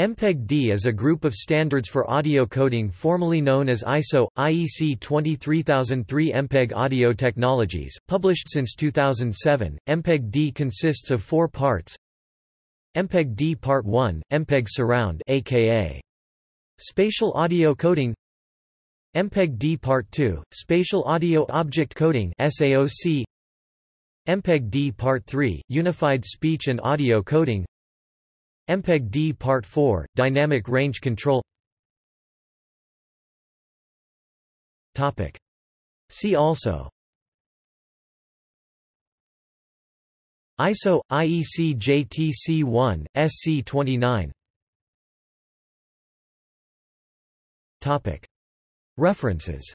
MPEG-D is a group of standards for audio coding formerly known as ISO, IEC 23003 MPEG Audio Technologies, published since 2007. MPEG-D consists of four parts. MPEG-D Part 1, MPEG Surround aka Spatial Audio Coding. MPEG-D Part 2, Spatial Audio Object Coding SAOC MPEG-D Part 3, Unified Speech and Audio Coding MPEG-D Part 4, Dynamic Range Control Topic. See also ISO, IEC JTC1, SC29 Topic. References